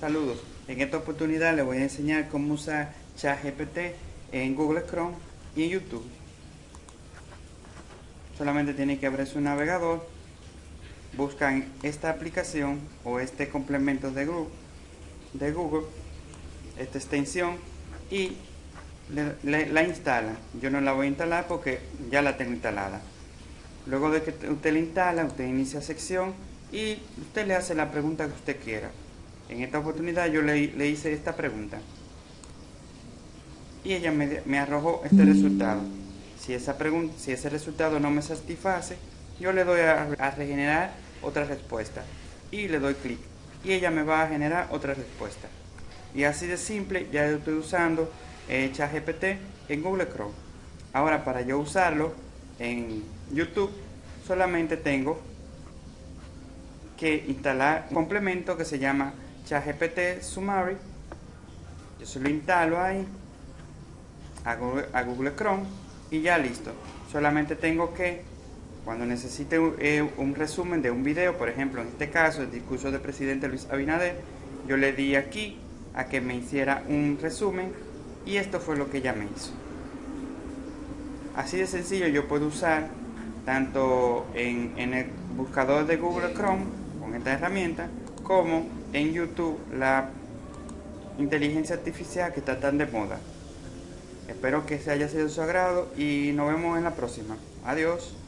Saludos, en esta oportunidad les voy a enseñar cómo usar ChatGPT en Google Chrome y en YouTube. Solamente tienen que abrir su navegador, buscan esta aplicación o este complemento de Google, de Google esta extensión y la instalan. Yo no la voy a instalar porque ya la tengo instalada. Luego de que usted la instala, usted inicia sección y usted le hace la pregunta que usted quiera. En esta oportunidad yo le, hice esta pregunta. Y ella me, arrojó este resultado. Si, esa pregunta, si ese resultado no me satisface, yo le doy a, regenerar otra respuesta. Y le doy clic. Y ella me va a generar otra respuesta. Y así de simple, ya estoy usando eh, ChatGPT en Google Chrome. Ahora, para yo usarlo en YouTube, solamente tengo que instalar un complemento que se llama ChatGPT Summary. Yo se lo instalo ahí a Google, Chrome y ya listo. Solamente tengo que, cuando necesite eh, un resumen de un video, por ejemplo, en este caso el discurso del presidente Luis Abinader, yo le di aquí a que me hiciera un resumen y esto fue lo que ella me hizo. Así de sencillo yo puedo usar tanto en, en el buscador de Google Chrome con esta herramienta como en YouTube la inteligencia artificial que está tan de moda. Espero que se haya sido su agrado y nos vemos en la próxima. Adiós.